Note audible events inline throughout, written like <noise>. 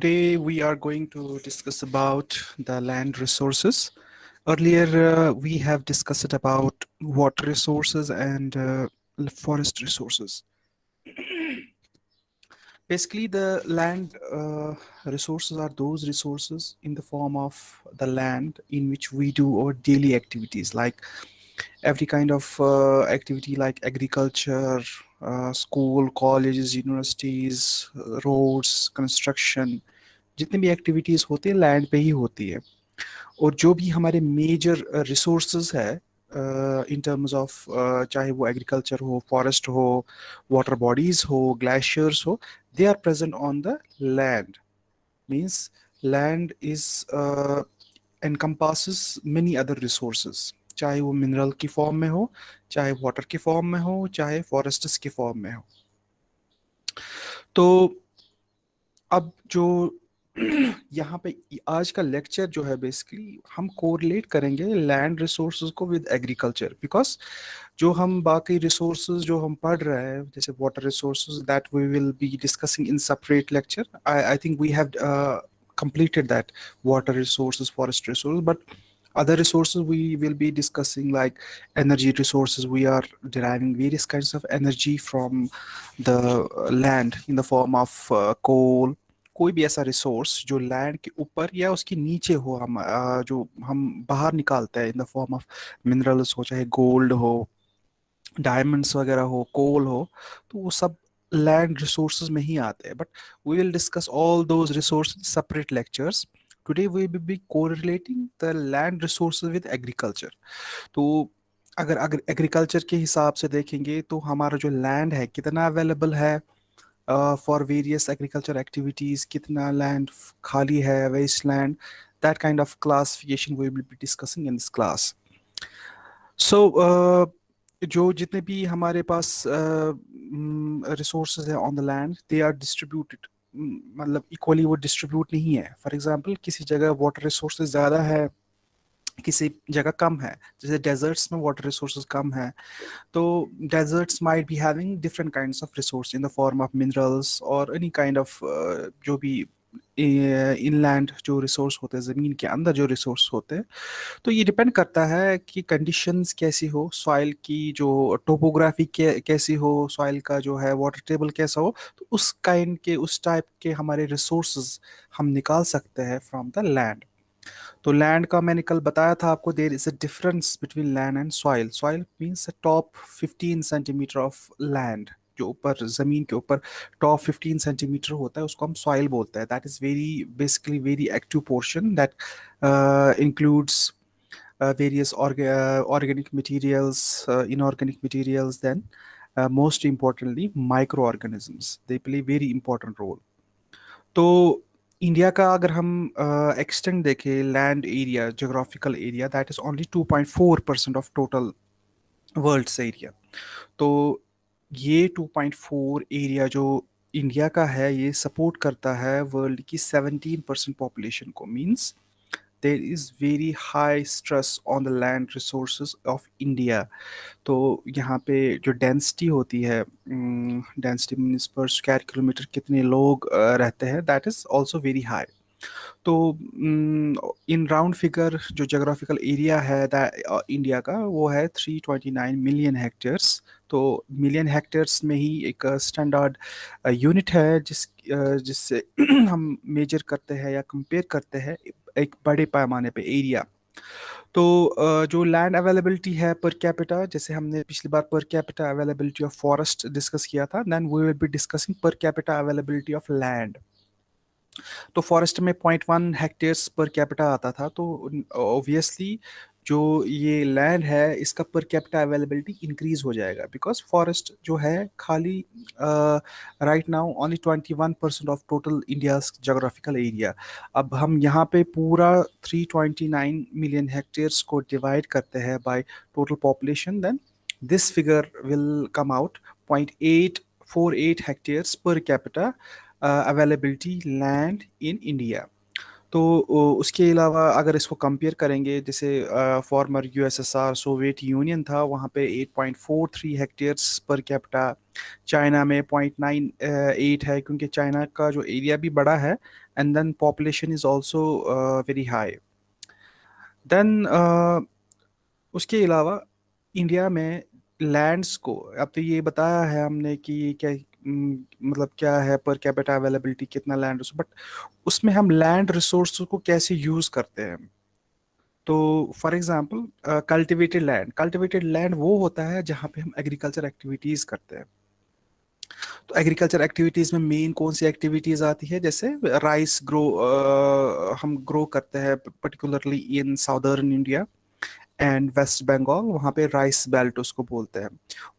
Today we are going to discuss about the land resources. Earlier uh, we have discussed about water resources and uh, forest resources. <clears throat> Basically the land uh, resources are those resources in the form of the land in which we do our daily activities like every kind of uh, activity like agriculture, uh, school, colleges, universities, uh, roads, construction, जितने भी activities होती हैं land पे ही होती है। और जो भी हमारे मेजर रिसोर्स है इन टर्म्स ऑफ़ चाहे वो एग्रीकल्चर हो फॉरेस्ट हो वाटर बॉडीज़ हो ग्लेशियर्स हो they are present on the land means land is encompasses many other resources. चाहे वो मिनरल की फॉर्म में हो, चाहे वाटर की फॉर्म में हो, चाहे फॉरेस्ट्स के फॉर्म में हो। तो अब जो <clears throat> यहाँ पे आज का लेक्चर जो है बेसिकली हम कोरिलेट करेंगे लैंड रिसोर्सेज को विद एग्रीकल्चर बिकॉज जो हम बाकी रिसोर्सेज जो हम पढ़ रहे हैं जैसे water resources that we will be discussing in separate lecture I I think we have completed that water resources forest resources but other resources we will be discussing like energy resources we are deriving various kinds of energy from the land in the form of uh, coal कोई भी ऐसा resource जो land के ऊपर या उसके नीचे हो हम जो हम बाहर निकालते हैं in the form of minerals हो, चाहे गोल्ड हो डायमंड्स वगैरह हो कोल हो तो वो सब लैंड रिसोर्सेज में ही आते हैं। But we will discuss all those resource separate lectures today we will be correlating the land resources with agriculture. तो अगर अगर एग्रीकल्चर के हिसाब से देखेंगे तो हमारा जो लैंड है कितना अवेलेबल है? फॉर वेरियस एग्रीकल्चर एक्टिविटीज़ कितना लैंड खाली है waste land that kind of classification we will be discussing in this class so जो जितने भी हमारे पास रिसोर्स है on the land they are distributed मतलब इक्वली वो डिस्ट्रीब्यूट नहीं है. फॉर एग्जांपल किसी जगह वाटर रिसोर्सेज ज़्यादा है किसी जगह कम है, जैसे डेजर्ट्स में वाटर रिसोर्सेज कम है तो deserts might be having different kind of resource in the form of minerals और एनी काइंड ऑफ़ जो भी इनलैंड जो रिसोर्स होते हैं, ज़मीन के अंदर जो रिसोर्स होते हैं तो ये डिपेंड करता है कि कंडीशंस कैसी हो सॉइल की जो टोपोग्राफी कैसी हो सॉइल का जो है वाटर टेबल कैसा हो तो उस काइंड के, उस टाइप के हमारे रिसोर्स हम निकाल सकते हैं फ्रॉम द लैंड तो लैंड का मैंने कल बताया था आपको there is a difference between land and soil soil means a top 15 centimetre of land जो ऊपर ज़मीन के ऊपर टॉप 15 सेंटीमीटर होता है उसको हम सॉइल बोलते हैं that is very basically very active portion that includes organic materials, uh, inorganic materials, then uh, most importantly microorganisms. They play very important role. तो इंडिया का अगर हम एक्सटेंड देखें land area geographical area that is only 2.4 percent of total world's area तो ये 2.4 area जो India का है, ये सपोर्ट करता है वर्ल्ड की 17 परसेंट पॉपुलेशन को. Means there is very high stress on the land resource of India तो यहाँ पे जो डेंसिटी होती है density means per square kilometre कितने लोग रहते हैं that is also very high तो इन राउंड फिगर जो जोग्राफिकल एरिया है इंडिया का, वो है 329 मिलियन हेक्टेयर्स तो मिलियन हेक्टेयर्स में ही एक स्टैंडर्ड यूनिट है जिस जिससे <clears throat> हम मेजर करते हैं या कंपेयर करते हैं एक बड़े पैमाने पे एरिया तो जो लैंड अवेलेबिलिटी है पर कैपिटा जैसे हमने पिछली बार per capita availability of forest discuss किया था then we will be discussing per capita availability of land तो फॉरेस्ट में point one hectares per capita आता था तो ऑब्वियसली जो ये लैंड है, इसका पर कैपिटा अवेलेबिलिटी इंक्रीज हो जाएगा बिकॉज़ फॉरेस्ट जो है खाली right now only twenty one percent of total India geographical area अब हम यहाँ पे पूरा three twenty nine million hectares को डिवाइड करते हैं by total population then this figure will come out point eight four eight hectares per capita availability land in India तो उसके अलावा अगर इसको कंपेयर करेंगे, जैसे फॉर्मर यूएसएसआर सोवियत यूनियन था, वहाँ पे 8.43 हेक्टेयर्स पर कैपिटा चाइना में 0.98 है, क्योंकि चाइना का जो एरिया भी बड़ा है and then population is also very high then उसके अलावा इंडिया में लैंड्स को, अब तो ये बताया है हमने कि क्या मतलब क्या है, पर कैपिटा अवेलेबिलिटी कितना लैंड बट उसमें हम लैंड रिसोर्स को कैसे यूज़ करते हैं? तो for example cultivated land cultivated land वो होता है जहाँ पे हम एग्रीकल्चर एक्टिविटीज़ करते हैं। तो एग्रीकल्चर एक्टिविटीज़ में मेन कौन सी एक्टिविटीज़ आती है? जैसे राइस ग्रो हम ग्रो करते हैं particularly in southern India and West Bengal वहाँ पे राइस बेल्ट उसको बोलते हैं।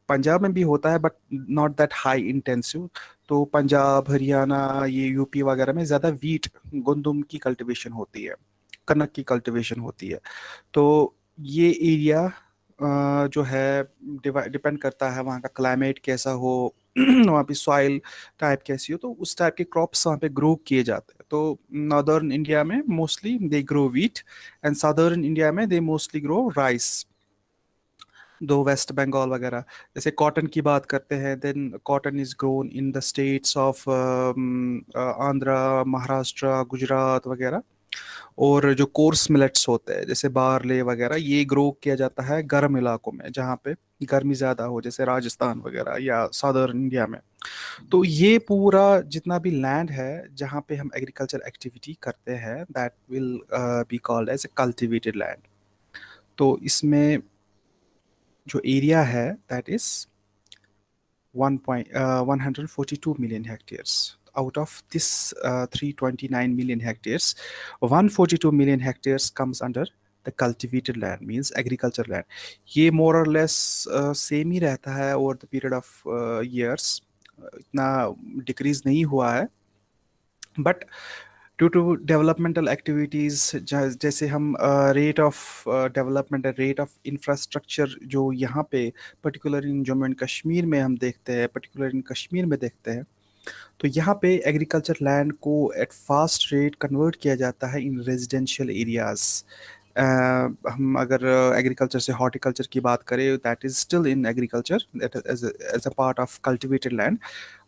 पंजाब में भी होता है but not that high intensive तो पंजाब, हरियाणा, ये यूपी वगैरह में ज़्यादा वीट गंदुम की कल्टिवेशन होती है, कनक की कल्टिवेशन होती है। तो ये एरिया जो है डिपेंड करता है वहाँ का क्लाइमेट कैसा हो <clears throat> वहाँ पे सॉइल टाइप कैसी हो तो उस टाइप के क्रॉप्स वहाँ पे ग्रो किए जाते हैं। तो नॉर्दर्न इंडिया में mostly they grow wheat and southern India में दे मोस्टली ग्रो राइस दो वेस्ट बंगाल वगैरह, जैसे कॉटन की बात करते हैं then cotton is grown in the states of Andhra Maharashtra Gujarat वगैरह। और जो कोर्स मिलेट्स होते हैं जैसे बारले वगैरह ये ग्रो किया जाता है गर्म इलाकों में जहाँ पे गर्मी ज़्यादा हो जैसे राजस्थान वगैरह या साउदर्न इंडिया में। तो ये पूरा जितना भी लैंड है जहाँ पे हम एग्रीकल्चर एक्टिविटी करते हैं that will be called as a cultivated land तो इसमें जो एरिया है that is 1 point, uh, 142 million hectares out of this uh, 329 million hectares 142 million hectares comes under the cultivated land means agriculture land ये more or less uh, same ही रहता है over the period of uh, years इतना decrease नहीं हुआ है but due to developmental activities जैसे हम rate of development rate of infrastructure जो यहाँ पे particular in Jammu and Kashmir में हम देखते हैं पर्टिकुलर इन कश्मीर में देखते हैं तो यहाँ पे एग्रीकल्चर लैंड को एट फास्ट रेट कन्वर्ट किया जाता है इन रेजिडेंशियल एरियाज़ हम अगर एग्रीकल्चर से हॉर्टिकल्चर की बात करें that is still in agriculture as a part of cultivated land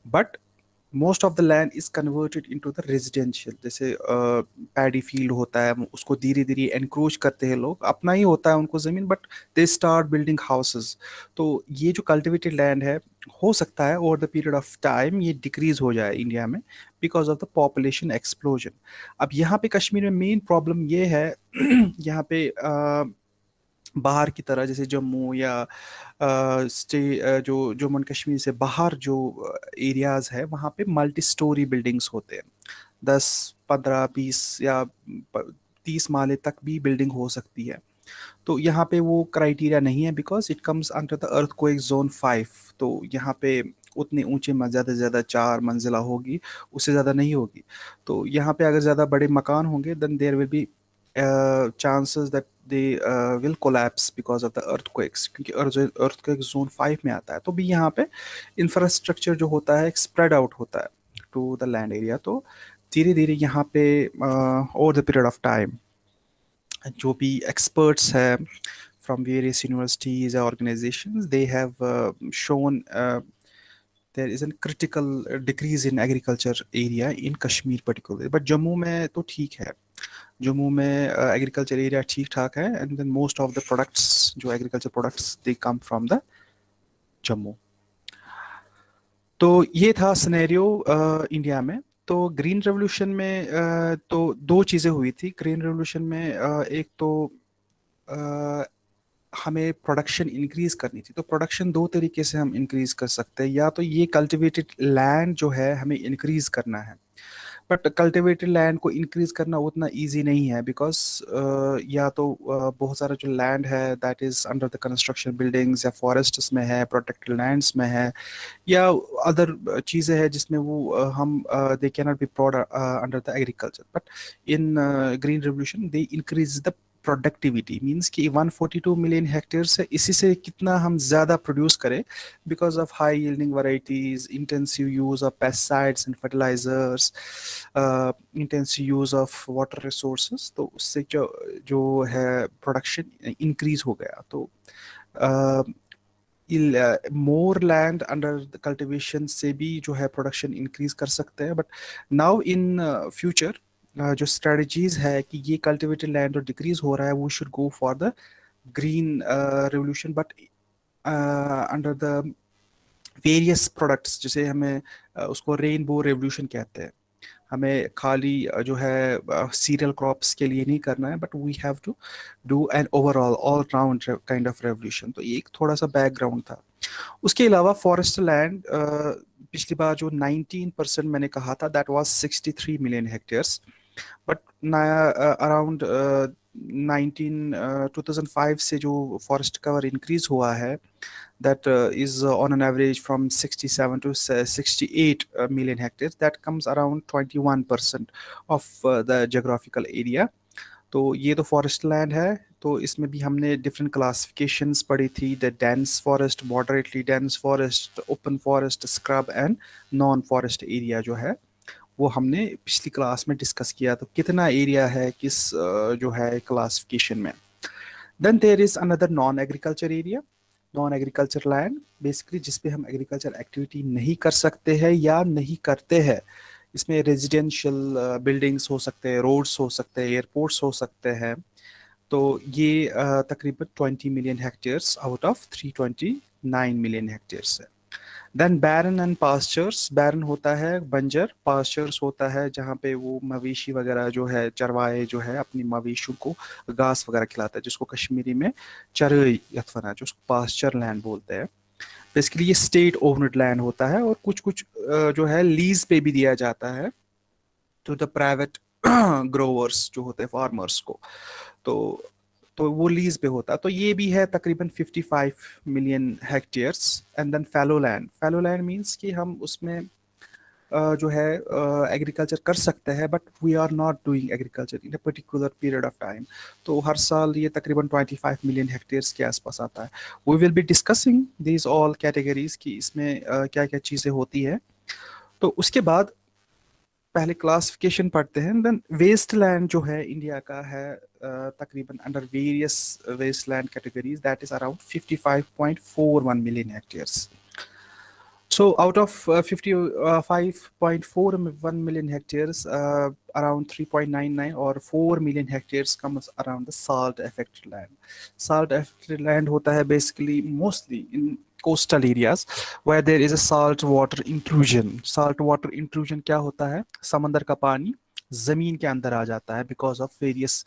but most of the land is converted into the residential जैसे पैडी फ़ील्ड होता है उसको धीरे धीरे एनक्रोच करते हैं लोग। अपना ही होता है उनको ज़मीन but they start building houses तो ये जो कल्टिवेटेड लैंड है हो सकता है over the period of time ये डिक्रीज हो जाए इंडिया में because of the population explosion अब यहाँ पे कश्मीर में मेन प्रॉब्लम ये है <clears throat> यहाँ पे uh, बाहर की तरह, जैसे जम्मू या स्टे जो, जम्मू एंड कश्मीर से बाहर जो एरियाज़ है, वहाँ पे मल्टी स्टोरी बिल्डिंग्स होते हैं। दस, पंद्रह, बीस या तीस माले तक भी बिल्डिंग हो सकती है। तो यहाँ पे वो क्राइटेरिया नहीं है because it comes under the earth को एक जोन फाइव तो यहाँ पे उतने ऊँचे ज़्यादा से ज़्यादा चार मंजिला होगी, उससे ज़्यादा नहीं होगी। तो यहाँ पे अगर ज़्यादा बड़े मकान होंगे then there will be chances that they will collapse because of the earthquakes क्योंकि अर्थक्वेक जोन फाइव में आता है तो भी यहाँ पे इंफ्रास्ट्रक्चर जो होता है स्प्रेड आउट होता है टू द लैंड एरिया तो धीरे धीरे यहाँ पे over the period of time जो भी एक्सपर्ट्स है from various universities or organizations they have uh, shown uh, there is a critical decrease in agriculture area in Kashmir particularly but Jammu mein में तो ठीक जम्मू में एग्रीकल्चर एरिया ठीक ठाक है and then most of the products जो agriculture products they come from the Jammu. तो ये था स्नेरियो इंडिया में। तो ग्रीन रेवोल्यूशन में uh, तो दो चीज़ें हुई थी। ग्रीन रेवोल्यूशन में uh, एक तो uh, हमें प्रोडक्शन इंक्रीज करनी थी। तो प्रोडक्शन दो तरीके से हम इंक्रीज कर सकते हैं। या तो ये कल्टिवेटेड लैंड जो है हमें इंक्रीज करना है। बट कल्टिवेटेड लैंड को इंक्रीज करना उतना ईजी नहीं है बिकॉज़ uh, या तो uh, बहुत सारा जो लैंड है that is under the construction buildings या फॉरेस्ट में है प्रोटेक्टेड लैंड्स में है या अदर चीज़ें हैं जिसमें वो uh, हम they can not be prod under the agriculture but in green revolution they increase the productivity means कि 142 मिलियन हेक्टेयर से इसी से कितना हम ज़्यादा प्रोड्यूस करें? Because of high yielding varieties intensive use of pesticides and fertilisers intensive use of water resource तो उससे जो जो है प्रोडक्शन इंक्रीज हो गया। तो मोर लैंड अंडर कल्टिवेशन से भी जो है प्रोडक्शन इंक्रीज कर सकते हैं। बट नाउ इन फ्यूचर जो स्ट्रेटजीज है कि ये कल्टिवेटेड लैंड और डिक्रीज हो रहा है वो should go for the green revolution but under the various products जिसे हमें uh, उसको रेनबो रेवोल्यूशन कहते हैं। हमें खाली जो है सीरियल क्रॉप्स के लिए नहीं करना है but we have to do an overall all round kind of revolution तो एक थोड़ा सा बैकग्राउंड था। उसके अलावा फॉरेस्ट लैंड पिछली बार जो 19 परसेंट मैंने कहा था that was 63 million hectares but around nineteen two thousand five से जो फॉरेस्ट कवर इंक्रीज हुआ है that uh, is uh, on an average from 67 to 68 uh, million hectares. That comes around 21 percent of uh, the geographical area. तो ये तो forest land है तो इसमें भी हमने डिफरेंट क्लासिफिकेशंस पढ़ी थी the dense forest moderately dense forest open forest scrub and non forest area जो है। वो हमने पिछली क्लास में डिस्कस किया तो कितना एरिया है, किस जो है क्लासिफिकेशन में? Then there is another non agriculture area non agriculture land basically जिसपे हम एग्रीकल्चर एक्टिविटी नहीं कर सकते हैं या नहीं करते हैं। इसमें रेजिडेंशियल बिल्डिंग्स हो सकते हैं रोड्स हो सकते हैं एयरपोर्ट्स हो सकते हैं। तो ये तकरीबन 20 million hectares out of 329 million hectares है। Then barren and pastures barren होता है बंजर पास्चर्स होता है जहाँ पे वो मवेशी वगैरह जो है चरवाए जो है, अपनी मवेशियों को घास वगैरह खिलाता है, जिसको कश्मीरी में चरई यथवना जो उसको पास्चर लैंड बोलते हैं। बेसिकली ये स्टेट ओवर्ड लैंड होता है और कुछ कुछ जो है लीज पे भी दिया जाता है टू द प्राइवेट ग्रोवर्स जो होते हैं फार्मर्स को। तो तो वो लीज पे होता। तो ये भी है तकरीबन 55 million hectares and then fallow land fallow land means कि हम उसमें जो है एग्रीकल्चर कर सकते हैं but we are not doing agriculture in a particular period of time तो हर साल ये तकरीबन 25 मिलियन हेक्टेयर्स के आसपास आता है। We will be discussing these all categories की इसमें क्या क्या चीज़ें होती है। तो उसके बाद पहले क्लासिफिकेशन पढ़ते हैं देन वेस्ट लैंड जो है इंडिया का है Uh, takriban under various wasteland categories that is around 55.41 million hectares. So out of uh, uh, 55.41 million hectares around 3.99 or 4 million hectares comes around the salt affected land. Salt affected land hota hai basically mostly in coastal areas where there is a salt water intrusion. Salt water intrusion kya hota hai samandar ka pani ज़मीन के अंदर आ जाता है because of various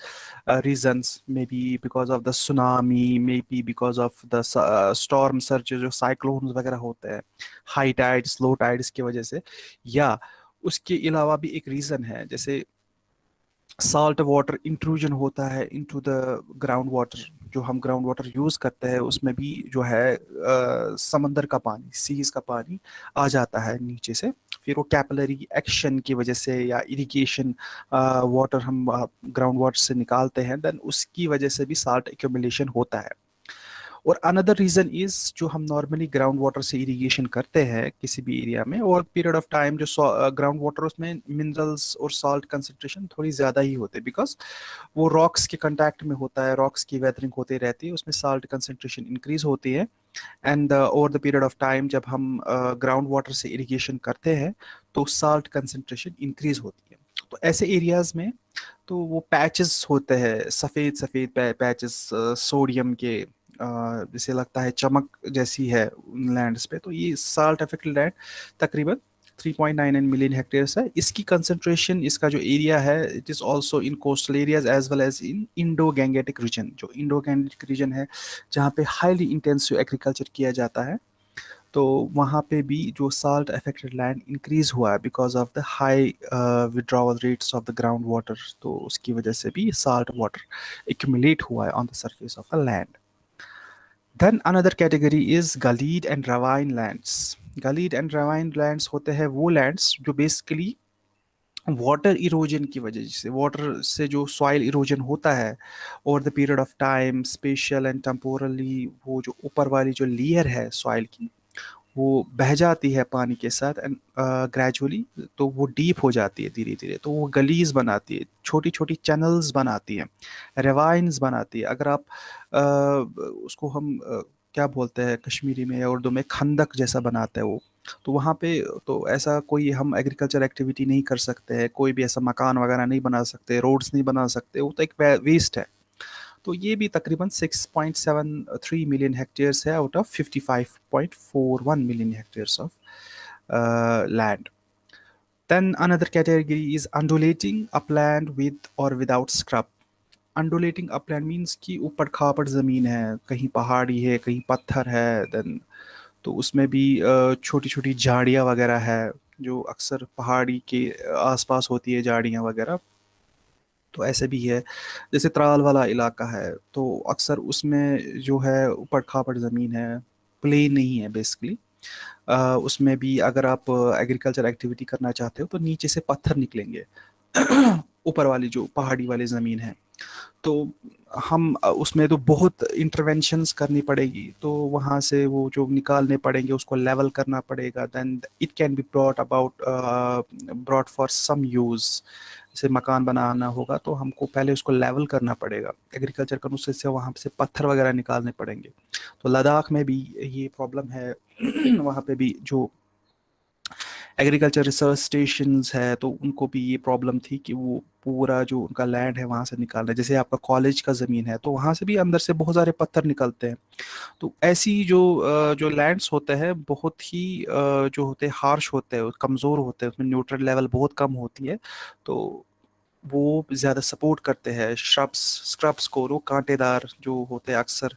reasons may be because of the tsunami may be because of the storm surge जो cyclone वगैरह होते हैं हाई टाइड्स लो टाइड्स की वजह से। या उसके अलावा भी एक रीज़न है, जैसे साल्ट वाटर इंट्रूजन होता है इनटू द ग्राउंड वाटर जो हम ग्राउंड वाटर यूज़ करते हैं उसमें भी जो है आ, समंदर का पानी सीज का पानी आ जाता है नीचे से। फिर वो कैपलरी एक्शन की वजह से या इरिगेशन वाटर हम ग्राउंड वाटर से निकालते हैं देन उसकी वजह से भी साल्ट एक्यूमुलेशन होता है। और अनदर रीज़न इज़ जो हम नॉर्मली ग्राउंड वाटर से इरिगेशन करते हैं किसी भी एरिया में और पीरियड ऑफ़ टाइम जो ग्राउंड वाटर उसमें मिनरल्स और सॉल्ट कंसनट्रेशन थोड़ी ज़्यादा ही होते बिकॉज़ वो रॉक्स के कंटैक्ट में होता है रॉक्स की वेदरिंग होती रहती है उसमें सॉल्ट कंसनट्रेशन इंक्रीज होती है and over the period of time जब हम ग्राउंड uh, वाटर से इरीगेशन करते हैं तो साल्ट कंसनट्रेशन इंक्रीज होती है। तो ऐसे एरियाज़ में तो वो पैचेस होते हैं सफ़ेद सफ़ेद पैचेस सोडियम के जिसे लगता है चमक जैसी है लैंड्स पे तो ये साल्ट अफेक्टेड लैंड तकरीबन 3.99 मिलियन हेक्टेयर्स है। इसकी कंसंट्रेशन इसका जो एरिया है it is also in coastal areas as well as in Indo Gangetic region जो इंडो गैंगेटिक रीजन है, जहाँ पे हाईली इंटेंसिव एग्रीकल्चर किया जाता है। तो वहाँ पे भी जो साल्ट अफेक्टेड लैंड इंक्रीज हुआ है because of the high withdrawal rates of the ground water तो उसकी वजह से भी साल्ट वाटर एक्यूमुलेट हुआ है on the surface of the land Then another category is Galid and Ravine lands. Galid and Ravine lands होते हैं वो lands जो basically वाटर इरोजन की वजह से वाटर से जो सॉइल इरोजन होता है over the period of time spatial and temporally वो जो ऊपर वाली जो लेयर है सॉइल की वो बह जाती है पानी के साथ एंड ग्रेजुअली तो वो डीप हो जाती है धीरे धीरे तो वो गलीज बनाती है छोटी छोटी चैनल्स बनाती है रेवाइंस बनाती है। अगर आप uh, उसको हम uh, क्या बोलते हैं कश्मीरी में या उर्दू में खंदक जैसा बनाता है वो तो वहाँ पे तो ऐसा कोई हम एग्रीकल्चर एक्टिविटी नहीं कर सकते हैं कोई भी ऐसा मकान वगैरह नहीं बना सकते रोड्स नहीं बना सकते वो तो एक वेस्ट है। तो ये भी तकरीबन 6.73 मिलियन हेक्टेयर्स है out of 55.41 million hectares of land then another category is undulating upland with or without scrub. Undulating upland means कि ऊपर खापड़ ज़मीन है, कहीं पहाड़ी है, कहीं पत्थर है देन तो उसमें भी छोटी छोटी झाड़ियाँ वगैरह है, जो अक्सर पहाड़ी के आसपास होती है झाड़ियाँ वगैरह। तो ऐसे भी है। जैसे त्राल वाला इलाका है तो अक्सर उसमें जो है ऊपर खापड़ ज़मीन है प्लेन नहीं है बेसिकली उसमें भी अगर आप एग्रीकल्चर एक्टिविटी करना चाहते हो तो नीचे से पत्थर निकलेंगे। <clears throat> ऊपर वाली जो पहाड़ी वाली ज़मीन है। तो हम उसमें तो बहुत इंटरवेंशंस करनी पड़ेगी तो वहाँ से वो जो निकालने पड़ेंगे, उसको लेवल करना पड़ेगा। Then it can be brought about brought for some use जैसे मकान बनाना होगा तो हमको पहले उसको लेवल करना पड़ेगा। एग्रीकल्चर का उससे से वहाँ से पत्थर वगैरह निकालने पड़ेंगे। तो लद्दाख में भी ये प्रॉब्लम है। <clears throat> वहाँ पे भी जो एग्रीकल्चर रिसर्च स्टेशन है तो उनको भी ये प्रॉब्लम थी कि वो पूरा जो उनका लैंड है, वहाँ से निकालना जैसे आपका कॉलेज का ज़मीन है तो वहाँ से भी अंदर से बहुत सारे पत्थर निकलते हैं। तो ऐसी जो जो लैंड्स होते हैं, बहुत ही जो होते हैं हार्श होते हैं, कमज़ोर होते हैं, उसमें न्यूट्रल लेवल बहुत कम होती है। तो वो ज़्यादा सपोर्ट करते हैं श्रब्स स्क्रब्स को वो कांटेदार जो होते हैं अक्सर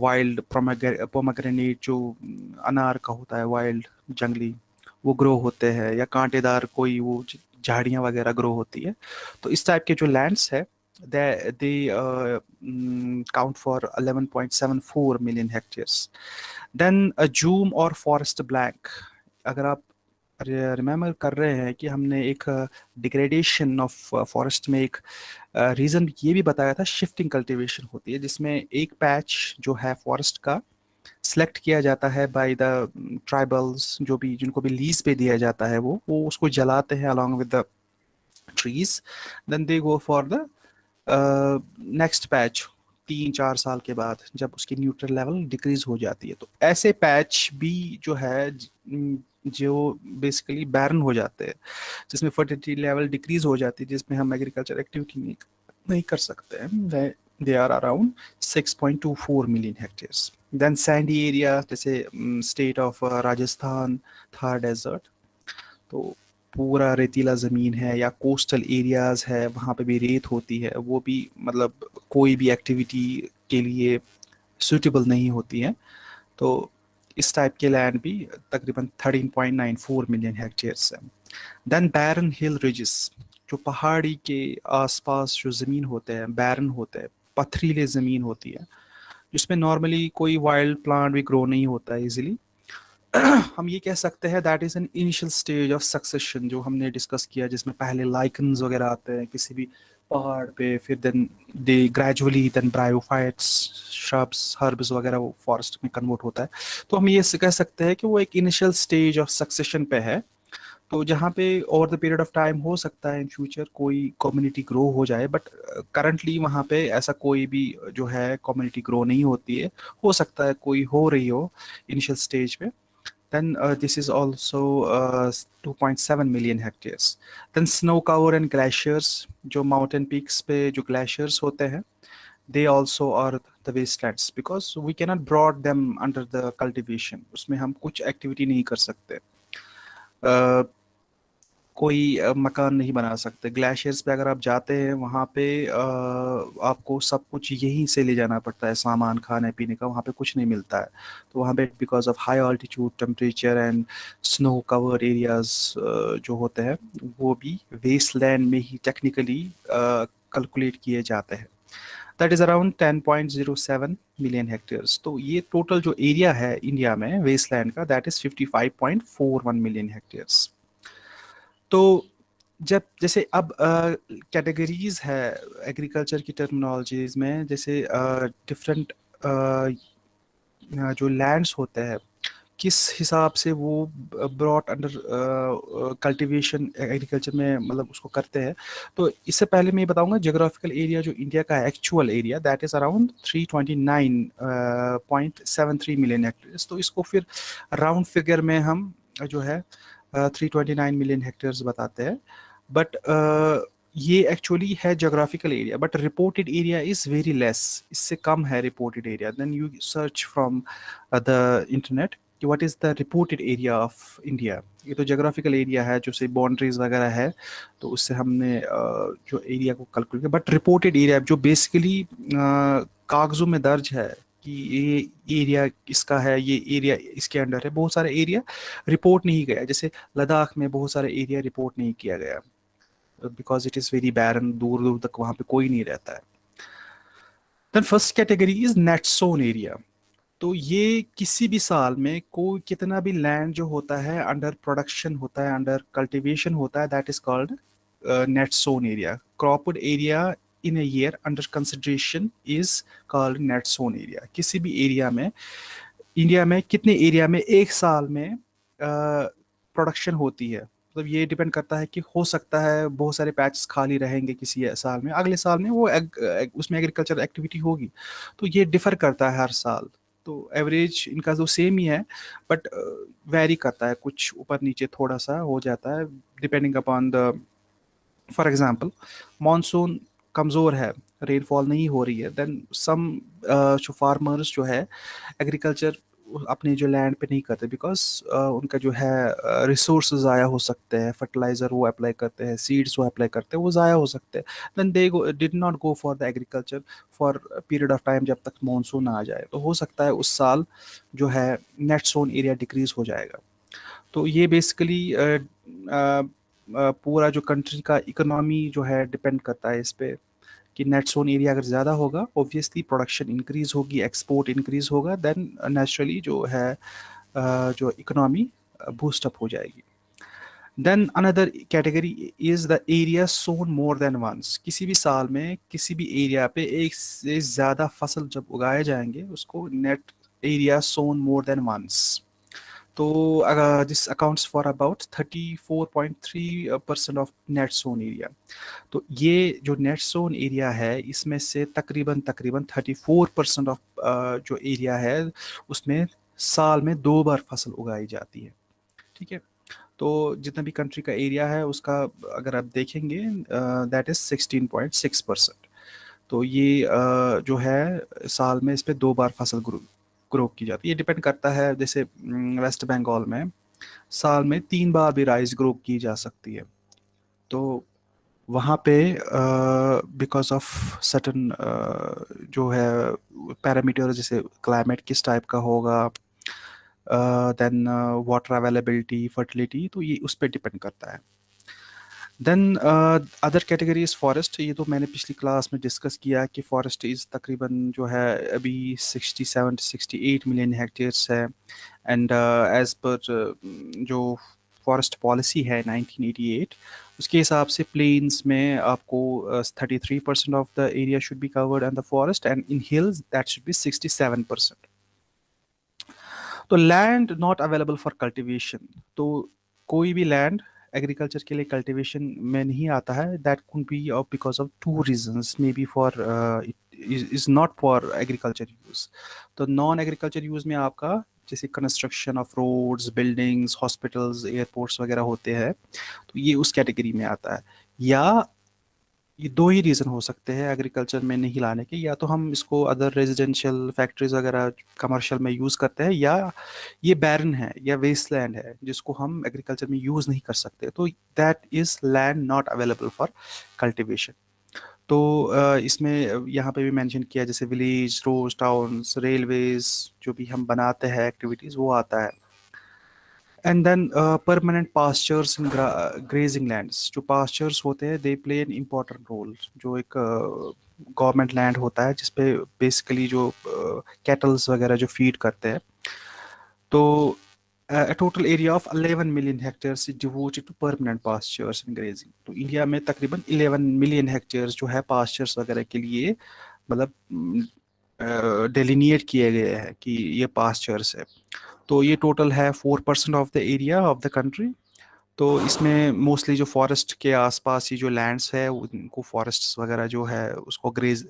वाइल्ड पोमाग्रेनेट जो अनार का होता है वाइल्ड जंगली वो ग्रो होते हैं या कांटेदार कोई वो झाड़ियाँ वगैरह ग्रो होती है। तो इस टाइप के जो लैंड्स है they they count for 11.74 million hectares then jhum और फॉरेस्ट ब्लैंक अगर आप रिमेम्बर कर रहे हैं कि हमने एक डिग्रेडेशन ऑफ़ फॉरेस्ट में एक रीज़न uh, ये भी बताया था शिफ्टिंग कल्टीवेशन होती है जिसमें एक पैच जो है फॉरेस्ट का सेलेक्ट किया जाता है बाय द ट्राइबल्स जो भी जिनको भी लीज पे दिया जाता है वो वो उसको जलाते हैं along with the trees then they go for the next patch तीन चार साल के बाद जब उसकी न्यूट्रल लेवल डिक्रीज हो जाती है। तो ऐसे पैच भी जो है जो बेसिकली बैरन हो जाते हैं जिसमें फर्टिलिटी लेवल डिक्रीज हो जाती है जिसमें हम एग्रीकल्चर एक्टिविटी नहीं, नहीं कर सकते हैं they are around 6.24 million hectares then sandy area जैसे स्टेट ऑफ़ राजस्थान था डेजर्ट तो पूरा रेतीला ज़मीन है या कोस्टल एरियाज़ है, वहाँ पे भी रेत होती है, वो भी मतलब कोई भी एक्टिविटी के लिए सूटेबल नहीं होती है। तो इस टाइप के लैंड भी तकरीबन 13.94 मिलियन हेक्टेयर्स है। देन बैरन हिल रिजिस जो पहाड़ी के आसपास जो ज़मीन होते हैं बैरन होते हैं, पथरीले ज़मीन होती है जिसमें नॉर्मली कोई वाइल्ड प्लांट भी ग्रो नहीं होता है इजीली <clears throat> हम ये कह सकते हैं that is an initial stage of succession जो हमने डिस्कस किया, जिसमें पहले लाइकन्स वगैरह आते हैं किसी भी पहाड़ पे, फिर then they gradually then bryophytes shrubs herbs वगैरह वो फॉरेस्ट में कन्वर्ट होता है। तो हम ये कह सकते हैं कि वो एक इनिशियल स्टेज ऑफ़ सक्सेशन पे है। तो जहाँ पे over the period of time हो सकता है इन फ्यूचर कोई कम्युनिटी ग्रो हो जाए बट करंटली uh, वहाँ पे ऐसा कोई भी जो है कम्युनिटी ग्रो नहीं होती है हो सकता है कोई हो रही हो इनिशियल स्टेज पे then uh, this is also uh, 2.7 million hectares then snow cover and glaciers जो mountain peaks पे जो glaciers होते हैं they also are the wastelands because we cannot broad them under the cultivation उसमें हम कुछ activity नहीं कर सकते uh, कोई मकान नहीं बना सकते। ग्लेशियर्स पे अगर आप जाते हैं, वहाँ पे आपको सब कुछ यहीं से ले जाना पड़ता है, सामान खाने पीने का, वहाँ पे कुछ नहीं मिलता है। तो वहाँ पे because of high altitude temperature and snow cover areas जो होते हैं, वो भी वेस्ट लैंड में ही टेक्निकली कैलकुलेट किए जाते हैं। That is around 10.07 million hectares तो ये टोटल जो एरिया है इंडिया में वेस्ट लैंड का दैट इज़ 55.41 मिलियन हेक्टेयर्स तो जब जैसे अब कैटेगरीज uh, है एग्रीकल्चर की टर्मिनोलॉजीज में जैसे डिफरेंट uh, uh, जो लैंड्स होते हैं किस हिसाब से वो ब्रॉड अंडर कल्टीवेशन एग्रीकल्चर में मतलब उसको करते हैं। तो इससे पहले मैं ये बताऊँगा जोग्राफिकल एरिया जो इंडिया का actual area that is around 329.73 million hectares तो इसको फिर राउंड फिगर में हम जो है three twenty nine million hectares बताते हैं। बट ये एक्चुअली है geographical area but reported area is very less इससे कम है reported area then you search from the internet कि what is the reported area of India ये तो जोग्राफिकल एरिया है, जो से बाउंड्रीज वगैरह है तो उससे हमने जो एरिया को कैलकुलेट किया। बट रिपोर्टेड एरिया जो बेसिकली कागजों में दर्ज है कि ये एरिया इसका है, ये एरिया इसके अंडर है। बहुत सारे एरिया रिपोर्ट नहीं गया। जैसे लद्दाख में बहुत सारे एरिया रिपोर्ट नहीं किया गया। Because it is very barren दूर दूर तक वहाँ पे कोई नहीं रहता है। Then first category is net sown area तो ये किसी भी साल में कोई कितना भी लैंड जो होता है अंडर प्रोडक्शन होता है अंडर कल्टिवेशन होता है that is called net sown area cropped area in a year under consideration is called net zone area. किसी भी एरिया में इंडिया में कितने एरिया में एक साल में प्रोडक्शन होती है? मतलब तो ये डिपेंड करता है कि हो सकता है बहुत सारे पैचेस खाली रहेंगे किसी साल में। अगले साल में वो एग, एग, उसमें एग्रीकल्चर एक्टिविटी होगी। तो ये डिफर करता है हर साल। तो एवरेज इनका तो सेम ही है बट वेरी करता है। कुछ ऊपर नीचे थोड़ा सा हो जाता है depending upon the for example monsoon कमज़ोर है रेनफॉल नहीं हो रही है देन सम जो फार्मर्स जो है एग्रीकल्चर अपने जो लैंड पे नहीं करते बिकॉज़ uh, उनका जो है रिसोर्स uh, ज़ाया हो सकते हैं फर्टिलाइज़र वो अप्लाई करते हैं सीड्स वो अप्लाई करते हैं वो ज़ाया हो सकते हैं then they did not go for the agriculture for period of time जब तक मानसून आ जाए तो हो सकता है उस साल जो है नेट सोन एरिया डिक्रीज हो जाएगा। तो ये बेसिकली uh, uh, uh, पूरा जो कंट्री का इकोनॉमी जो है डिपेंड करता है इस पर कि नेट सोन एरिया अगर ज़्यादा होगा ऑब्वियसली प्रोडक्शन इंक्रीज होगी एक्सपोर्ट इंक्रीज होगा देन नेचुरली जो है जो इकोनॉमी बूस्टअप हो जाएगी। Then another category is the area sown more than once किसी भी साल में किसी भी एरिया पे एक से ज़्यादा फ़सल जब उगाए जाएँगे, उसको net area sown more than once तो this accounts for about 34.3 percent of net sown area तो ये जो नेट सोन एरिया है इसमें से तकरीबन तकरीबन 34 परसेंट ऑफ़ जो एरिया है उसमें साल में दो बार फ़सल उगाई जाती है। ठीक है? तो जितना भी कंट्री का एरिया है उसका अगर आप देखेंगे दैट इज़ 16.6 परसेंट तो ये uh, जो है साल में इस पर दो बार फ़सल ग्रो की जाती है। ये डिपेंड करता है, जैसे वेस्ट बंगाल में साल में तीन बार भी राइस ग्रो की जा सकती है। तो वहाँ पे बिकॉज़ ऑफ़ सटन जो है पैरामीटर जैसे क्लाइमेट किस टाइप का होगा देन वाटर अवेलेबिलिटी फर्टिलिटी तो ये उस पर डिपेंड करता है। Then other category is forest ये तो मैंने पिछली क्लास में डिस्कस किया कि फॉरेस्ट इज़ तकरीबन जो है अभी 67 68 मिलियन हेक्टेयर्स है। एंड एज़ पर जो फॉरेस्ट पॉलिसी है 1988 उसके हिसाब से प्लेन्स में आपको thirty three percent of the area should be covered and the forest and in hills that should be sixty seven percent तो land not available for cultivation तो कोई भी लैंड एग्रीकल्चर के लिए कल्टिवेशन में नहीं आता है. That could be because of two reasons may be for is not for agriculture use तो नॉन एग्रीकल्चर यूज़ में आपका, जैसे construction of roads buildings hospitals airports वगैरह होते हैं तो ये उस कैटेगरी में आता है. या ये दो ही रीज़न हो सकते हैं एग्रीकल्चर में नहीं लाने के। या तो हम इसको अदर रेजिडेंशियल फैक्ट्रीज वगैरह कमर्शियल में यूज़ करते हैं या ये बैरन है, या वेस्ट लैंड है, जिसको हम एग्रीकल्चर में यूज़ नहीं कर सकते। तो that is land not available for cultivation तो इसमें यहाँ पे भी मेंशन किया, जैसे विलेज रोज टाउन्स रेलवेज जो भी हम बनाते हैं एक्टिविटीज़ वो आता है। And then permanent pastures in grazing lands जो पास्चर्स होते हैं they play an important role जो एक गवर्नमेंट uh, लैंड होता है जिसपे बेसिकली जो कैटल्स uh, वगैरह जो फ़ीड करते हैं। तो uh, a total area of 11 million hectares is devoted to permanent pastures and grazing. तो इंडिया में तकरीबन 11 मिलियन हेक्टेयर्स जो है पास्चर्स वगैरह के लिए मतलब डेलिनिएट किए गए हैं कि ये पास्चर्स है। तो ये टोटल है four percent of the area of the country तो इसमें मोस्टली जो फॉरेस्ट के आसपास ही जो लैंड्स है, उनको फॉरेस्ट वगैरह जो है, उसको ग्रेज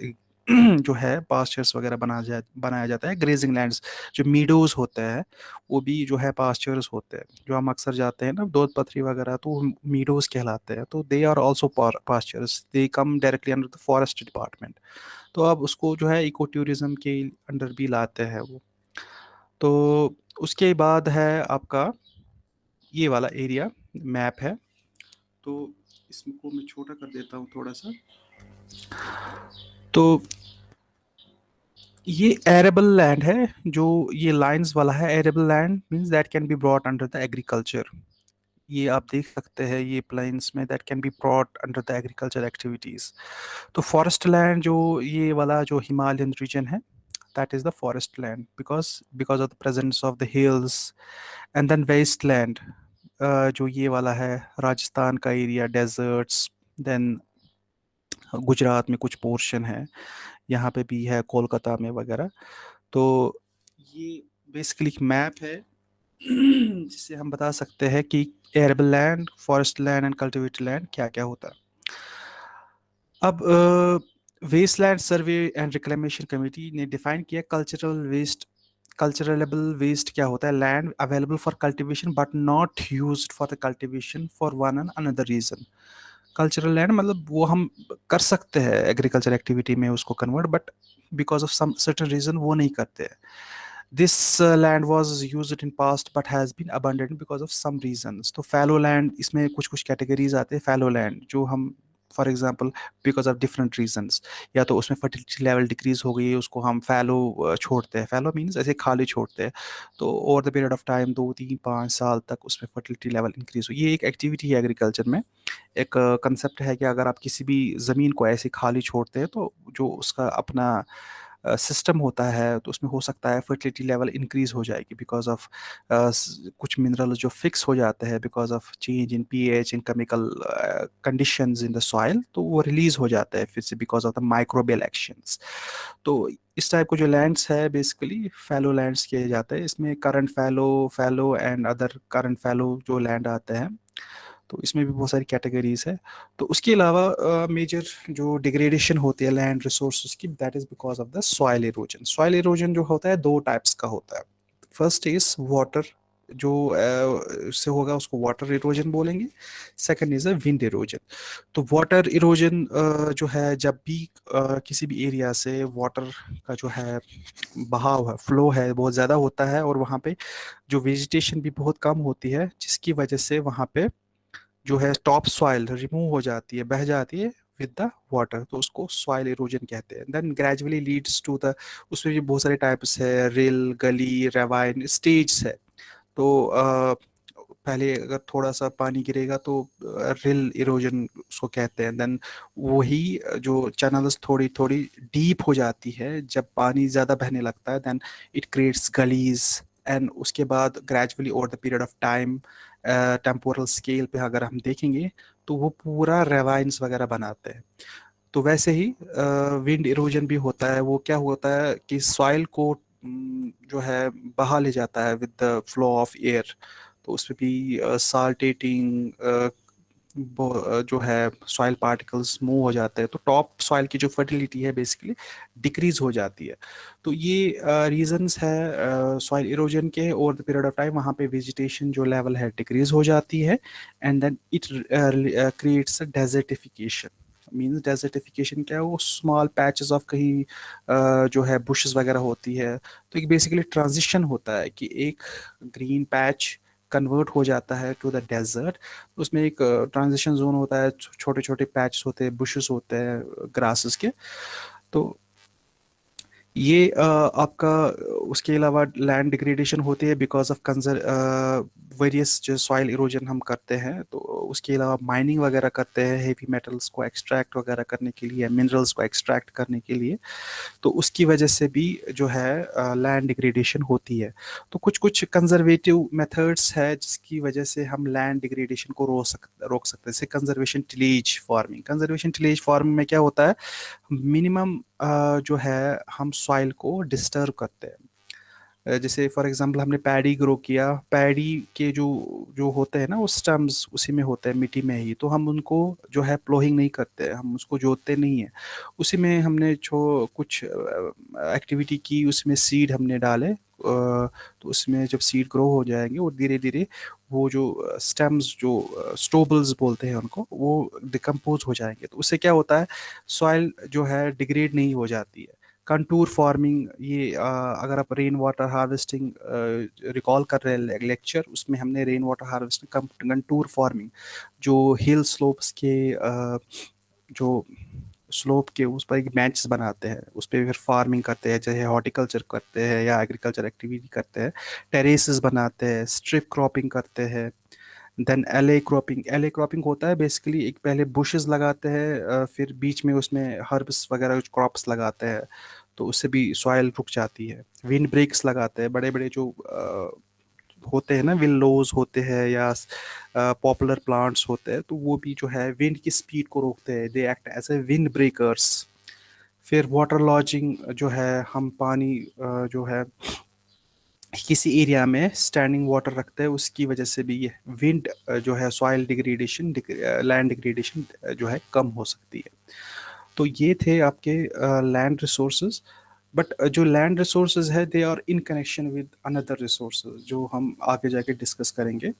<clears throat> जो है पास्चर्स वगैरह बना जा, बनाया जाता है। ग्रेजिंग लैंड्स जो मीडोज होते हैं, वो भी जो है पास्चर्स होते हैं। जो हम अक्सर जाते हैं ना दूध पथरी वगैरह तो मीडोज कहलाते हैं। तो they are also pastures they come directly under the forest department तो अब उसको जो है इको टूरिज़्म के अंडर भी लाते हैं वो। तो उसके बाद है आपका ये वाला एरिया मैप है। तो इसको मैं छोटा कर देता हूँ थोड़ा सा। तो ये एरेबल लैंड है, जो ये लाइंस वाला है। Arable land means that can be brought under the agriculture ये आप देख सकते हैं, ये प्लाइंस में that can be brought under the agriculture activities तो फॉरेस्ट लैंड जो ये वाला जो हिमालयन रीजन है that is the forest land because because of the presence of the hills and then waste land जो ये वाला है, राजस्थान का एरिया डेजर्ट्स देन गुजरात में कुछ पोर्शन है, यहाँ पे भी है, कोलकाता में वगैरह। तो ये बेसिकली मैप है, जिससे हम बता सकते हैं कि arable land forest land and cultivated land क्या क्या होता है। अब waste land survey and reclamation committee ने डिफाइन किया कल्चरल वेस्ट कल्चरलेबल वेस्ट क्या होता है? Land available for cultivation but not use for the cultivation for one and another reason cultural land मतलब वो हम कर सकते हैं एग्रीकल्चर एक्टिविटी में उसको convert but because of some certain reason वो नहीं करते हैं। This uh, land was used in past but has been because of some reasons. तो फैलो लैंड इसमें कुछ कुछ कैटेगरीज आते हैं फैलो लैंड जो हम for example because of different reasons या तो उसमें फर्टिलिटी लेवल डिक्रीज हो गई, उसको हम फैलो छोड़ते हैं। फैलो मीन्स ऐसे खाली छोड़ते हैं। तो over the period of time दो, तीन, पाँच साल तक उसमें फर्टिलिटी लेवल इंक्रीज हो ये एक एक्टिविटी है एग्रीकल्चर में। एक कंसेप्ट है कि अगर आप किसी भी ज़मीन को ऐसे खाली छोड़ते हैं तो जो उसका अपना सिस्टम होता है तो उसमें हो सकता है फर्टिलिटी लेवल इंक्रीज हो जाएगी बिकॉज़ ऑफ़ कुछ मिनरल जो फिक्स हो जाते हैं because of change in pH in chemical conditions in the soil तो वो रिलीज़ हो जाता है फिर से because of the microbial actions तो इस टाइप को जो लैंड्स है बेसिकली फैलो लैंड्स किए जाते हैं। इसमें current fallow fallow and other current fallow जो लैंड आते हैं तो इसमें भी बहुत सारी कैटेगरीज है। तो उसके अलावा मेजर uh, जो डिग्रेडेशन होती है लैंड रिसोर्स की that is because of the soil erosion soil erosion जो होता है दो टाइप्स का होता है। फ़र्स्ट इज़ वाटर जो उससे होगा उसको वाटर इरोजन बोलेंगे। Second is a wind erosion तो वाटर इरोजन uh, जो है जब भी uh, किसी भी एरिया से वाटर का जो है बहाव है फ्लो है बहुत ज़्यादा होता है और वहाँ पे जो वेजिटेशन भी बहुत कम होती है जिसकी वजह से वहाँ पे जो है टॉप सॉइल रिमूव हो जाती है बह जाती है विद द वाटर तो उसको सॉइल इरोजन कहते हैं। Then gradually leads to the उसमें भी बहुत सारे टाइप्स है रिल गली रेवाइन स्टेज है। तो आ, पहले अगर थोड़ा सा पानी गिरेगा तो रिल इरोजन उसको कहते हैं। देन वही जो चैनल्स थोड़ी थोड़ी डीप हो जाती है जब पानी ज़्यादा बहने लगता है then it creates gullies. And उसके बाद gradually over the period of time temporal scale पे अगर हम देखेंगे तो वो पूरा रेवाइंस वगैरह बनाते हैं। तो वैसे ही विंड इरोजन भी होता है। वो क्या होता है कि सॉइल को जो है, बहा ले जाता है with the flow of air तो उसमें भी साल्टेटिंग जो है सॉइल पार्टिकल्स मूव हो जाते हैं तो टॉप सॉइल की जो फर्टिलिटी है बेसिकली डिक्रीज हो जाती है। तो ये रीजंस है सॉइल इरोजन के over the period of time वहाँ पे वेजिटेशन जो लेवल है डिक्रीज हो जाती है and then it creates a desertification means desertification क्या है? वो स्मॉल पैचेस ऑफ़ कहीं जो है बुशेस वगैरह होती है। तो एक बेसिकली ट्रांजिशन होता है कि एक ग्रीन पैच कन्वर्ट हो जाता है टू द डेजर्ट उसमें एक ट्रांजिशन जोन होता है छोटे छोटे पैच होते हैं बुशेस होते हैं ग्रासेस के। तो ये आपका, उसके अलावा लैंड डिग्रेडेशन होती है बिकॉज़ ऑफ़ कंजर वेरियस जो सॉइल इरोजन हम करते हैं तो उसके अलावा माइनिंग वगैरह करते हैं हेवी मेटल्स को एक्सट्रैक्ट वगैरह करने के लिए मिनरल्स को एक्सट्रैक्ट करने के लिए तो उसकी वजह से भी जो है लैंड डिग्रेडेशन होती है। तो कुछ कुछ कंजर्वेटिव मेथड्स है जिसकी वजह से हम लैंड डिग्रेडेशन को रोक सक, रोक सकते हैं। जैसे conservation tillage farming conservation tillage farming में क्या होता है मिनिमम जो है हम सॉइल को डिस्टर्ब करते हैं। जैसे फॉर एग्जांपल हमने पैडी ग्रो किया पैडी के जो जो होते हैं ना, वो स्टम्स उसी में होते हैं, मिट्टी में ही तो हम उनको जो है प्लोहिंग नहीं करते, हम उसको जोतते नहीं हैं। उसी में हमने जो कुछ एक्टिविटी की, उसमें सीड हमने डाले तो उसमें जब सीड ग्रो हो जाएँगे और धीरे धीरे वो जो स्टेम्स जो स्टोबल्स बोलते हैं उनको, वो डिकम्पोज हो जाएँगे। तो उससे क्या होता है सॉइल जो है डिग्रेड नहीं हो जाती है। कंटूर फ़ार्मिंग ये आ, अगर आप रेन वाटर हार्वेस्टिंग रिकॉल कर रहे हैं लेक्चर उसमें हमने rain water harvesting contour farming जो हिल स्लोप्स के आ, जो स्लोप के उस पर एक बेंच बनाते हैं उस पर फिर फ़ार्मिंग करते हैं चाहे हॉर्टिकल्चर करते हैं या एग्रीकल्चर एक्टिविटी करते हैं टेरेसेस बनाते हैं स्ट्रिप क्रॉपिंग करते हैं then alley cropping alley cropping होता है बेसिकली एक पहले बुशेस लगाते हैं फिर बीच में उसमें हर्ब्स वगैरह कुछ क्रॉप्स लगाते हैं। तो उससे भी सॉइल रुक जाती है। विंड ब्रेक्स लगाते हैं बड़े बड़े जो होते हैं ना विल्लोज होते हैं या पॉपुलर प्लांट्स होते हैं तो वो भी जो है विंड की स्पीड को रोकते हैं। They act as a wind breakers फिर वाटर लॉजिंग जो है, हम पानी जो है, किसी एरिया में स्टैंडिंग वाटर रखते हैं, उसकी वजह से भी ये विंड जो है सॉइल डिग्रेडेशन लैंड डिग्रेडेशन जो है कम हो सकती है। तो ये थे आपके लैंड रिसोर्सेज बट जो लैंड रिसोर्सेज है they are in connection with another resource जो हम आगे जाके डिस्कस करेंगे।